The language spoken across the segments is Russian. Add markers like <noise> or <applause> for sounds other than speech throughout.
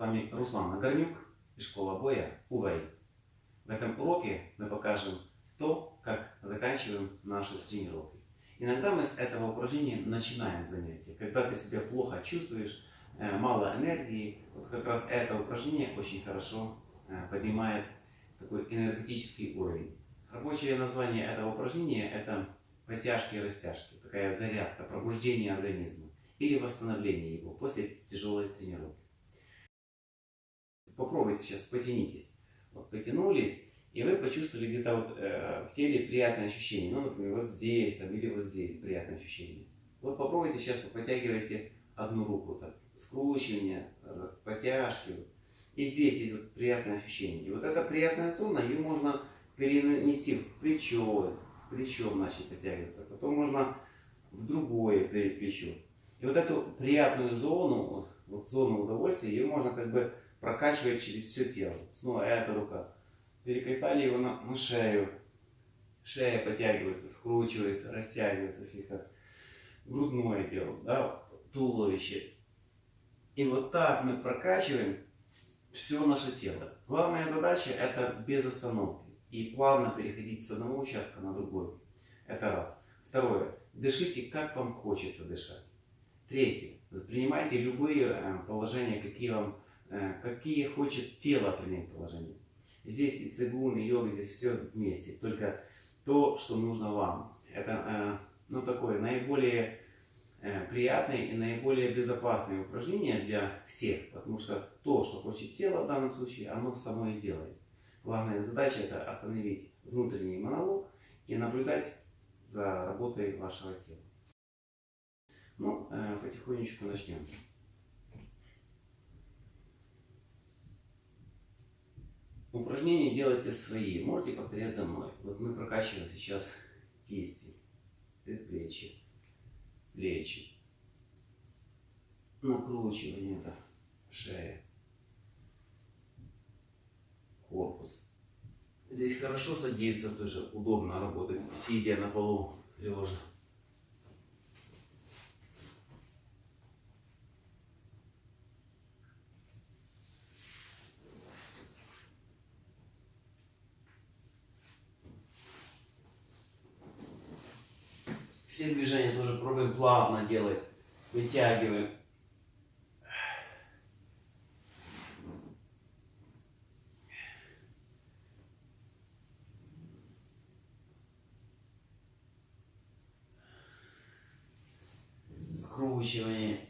вами Руслан Нагорнюк и школа боя УВЭЙ. В этом уроке мы покажем то, как заканчиваем наши тренировки. Иногда мы с этого упражнения начинаем занятие. Когда ты себя плохо чувствуешь, э, мало энергии, вот как раз это упражнение очень хорошо э, поднимает такой энергетический уровень. Рабочее название этого упражнения это подтяжки и растяжки, такая зарядка, пробуждение организма или восстановление его после тяжелой тренировки. Попробуйте сейчас, потянитесь. Вот потянулись, и вы почувствовали где-то вот э, в теле приятное ощущение. Ну, например, вот здесь там, или вот здесь приятное ощущение. Вот попробуйте сейчас, потягивайте одну руку, так, скручивание, потяжки. И здесь есть вот приятное ощущение. И вот эта приятная зона, ее можно перенести в плечо, плечом начать подтягиваться. Потом можно в другое плечо. И вот эту приятную зону, вот, вот зону удовольствия, ее можно как бы прокачивать через все тело. Снова эта рука. Перекатали его на, на шею. Шея подтягивается, скручивается, растягивается слегка. Грудное дело, да, туловище. И вот так мы прокачиваем все наше тело. Главная задача это без остановки и плавно переходить с одного участка на другой. Это раз. Второе. Дышите, как вам хочется дышать. Третье. Принимайте любые э, положения, какие вам, какие хочет тело принять положения. Здесь и цигун, и йога, здесь все вместе. Только то, что нужно вам. Это э, ну, такое наиболее приятное и наиболее безопасное упражнение для всех. Потому что то, что хочет тело в данном случае, оно само и сделает. Главная задача это остановить внутренний монолог и наблюдать за работой вашего тела. Ну, э, потихонечку начнем. Упражнения делайте свои. Можете повторять за мной. Вот мы прокачиваем сейчас кисти, предплечья, плечи, накручивание, да, шея, корпус. Здесь хорошо садиться, тоже удобно работать, сидя на полу лежа. Все движения тоже пробуем плавно делать. Вытягиваем. Скручивание.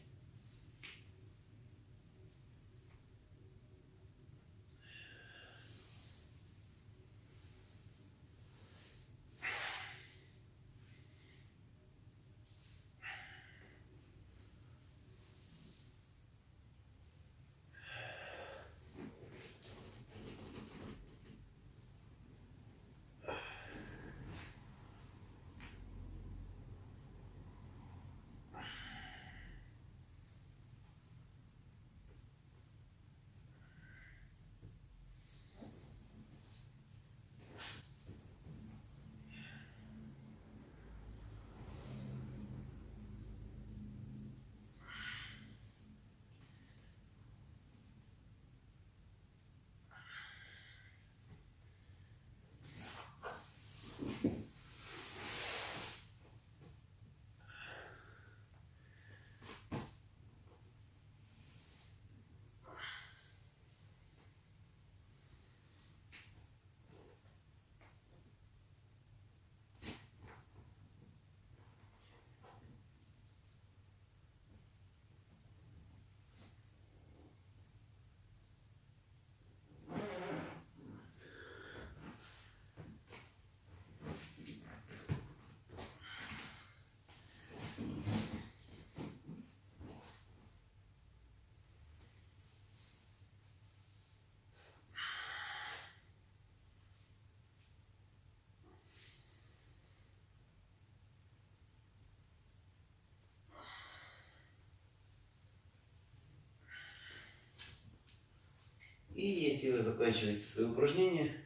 И если вы заканчиваете свои упражнения,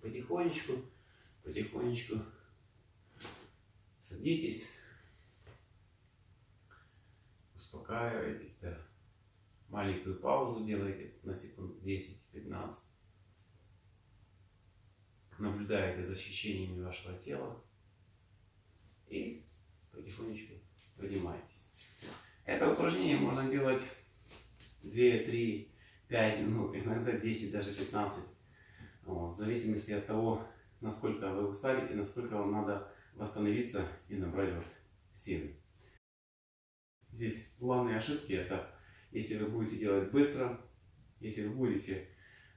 потихонечку, потихонечку садитесь, успокаивайтесь, да. маленькую паузу делаете на секунд 10-15. Наблюдаете за ощущениями вашего тела и потихонечку поднимаетесь. Это упражнение можно делать 2, 3, 5 минут, иногда 10, даже 15. Вот, в зависимости от того, насколько вы устали и насколько вам надо восстановиться и набрать вот силы. Здесь главные ошибки это, если вы будете делать быстро, если вы будете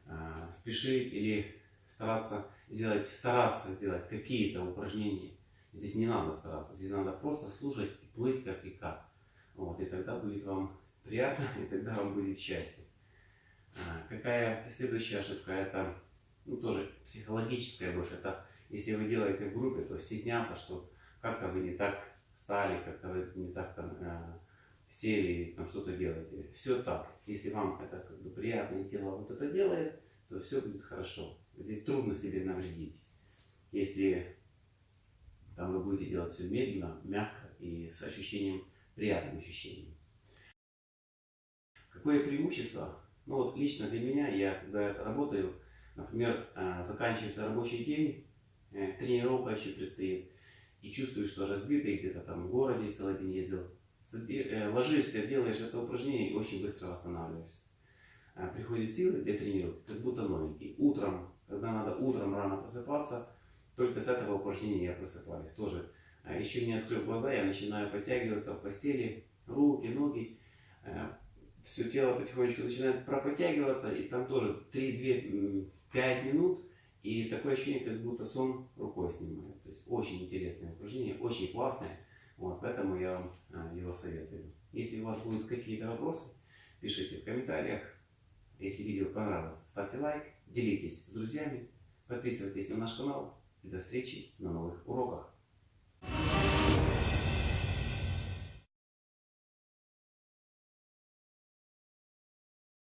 э, спешить или стараться сделать, стараться сделать какие-то упражнения, здесь не надо стараться, здесь надо просто слушать и плыть как река. Вот, и тогда будет вам приятно, <laughs> и тогда вам будет счастье. А, какая следующая ошибка? Это ну, тоже психологическая больше. Это если вы делаете в группе, то стесняться, что как-то вы не так стали, как-то вы не так там э, сели, там что-то делаете. Все так. Если вам это как бы приятное тело вот это делает, то все будет хорошо. Здесь трудно себе навредить. Если там вы будете делать все медленно, мягко и с ощущением, приятным ощущением. Какое преимущество? Ну вот лично для меня, я когда работаю, например, э, заканчивается рабочий день, э, тренировка еще предстоит, и чувствую, что разбитый где-то там в городе целый день ездил, э, ложишься, делаешь это упражнение и очень быстро восстанавливаешься. Приходит силы для тренировки, как будто новенький. Утром, когда надо утром рано просыпаться, только с этого упражнения я просыпаюсь. Тоже еще не открыв глаза, я начинаю подтягиваться в постели, руки, ноги все тело потихонечку начинает пропотягиваться, и там тоже 3-2-5 минут, и такое ощущение, как будто сон рукой снимает. То есть очень интересное упражнение, очень классное, вот, поэтому я вам а, его советую. Если у вас будут какие-то вопросы, пишите в комментариях. Если видео понравилось, ставьте лайк, делитесь с друзьями, подписывайтесь на наш канал и до встречи на новых уроках.